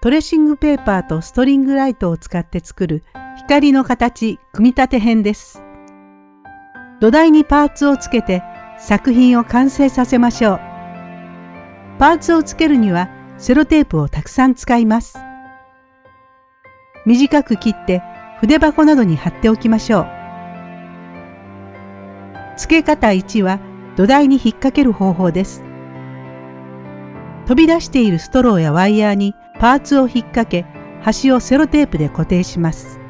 トレッシングペーパーとストリングライトを使って作る光の形組み立て編です。土台にパーツをつけて作品を完成させましょう。パーツをつけるにはセロテープをたくさん使います。短く切って筆箱などに貼っておきましょう。付け方1は土台に引っ掛ける方法です。飛び出しているストローやワイヤーにパーツを引っ掛け端をセロテープで固定します。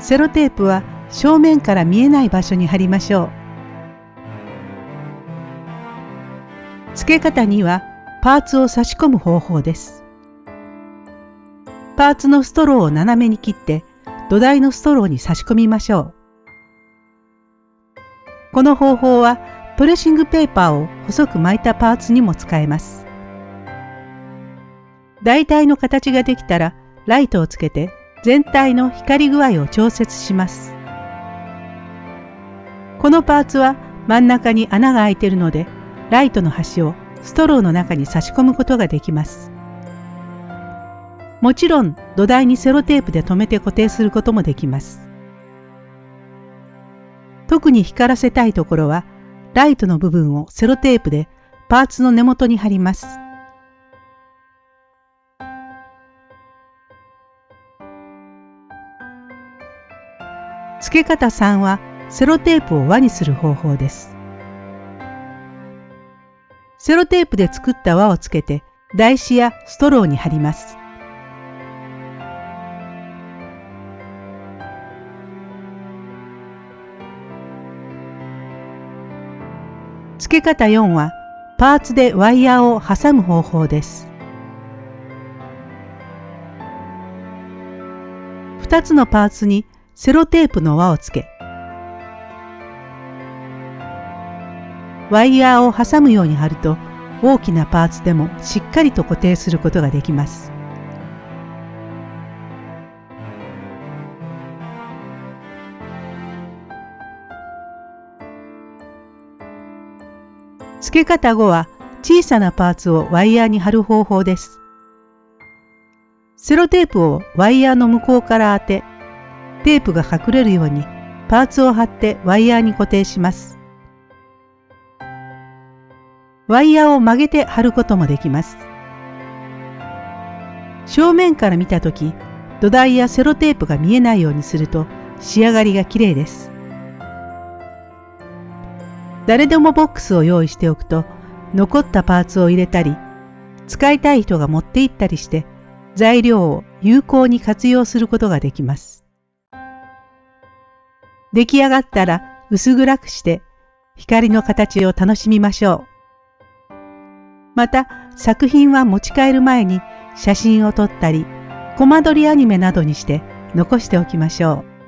セロテープは正面から見えない場所に貼りましょう。付け方にはパーツを差し込む方法です。パーツのストローを斜めに切って土台のストローに差し込みましょう。この方法はトレッシングペーパーを細く巻いたパーツにも使えます。大体の形ができたらライトをつけて全体の光具合を調節します。このパーツは真ん中に穴が開いているので、ライトの端をストローの中に差し込むことができます。もちろん土台にセロテープで留めて固定することもできます。特に光らせたいところは、ライトの部分をセロテープでパーツの根元に貼ります。付け方3はセロテープを輪にする方法です。セロテープで作った輪をつけて台紙やストローに貼ります。付け方4はパーツでワイヤーを挟む方法です。2つのパーツにセロテープの輪をつけ、ワイヤーを挟むように貼ると大きなパーツでもしっかりと固定することができます。付け方後は小さなパーツをワイヤーに貼る方法です。セロテープをワイヤーの向こうから当てテープが隠れるようにパーツを貼ってワイヤーに固定します。ワイヤーを曲げて貼ることもできます。正面から見たとき、土台やセロテープが見えないようにすると仕上がりが綺麗です。誰でもボックスを用意しておくと残ったパーツを入れたり使いたい人が持って行ったりして材料を有効に活用することができます。出来上がったら薄暗くして光の形を楽しみましょう。また作品は持ち帰る前に写真を撮ったり、コマ撮りアニメなどにして残しておきましょう。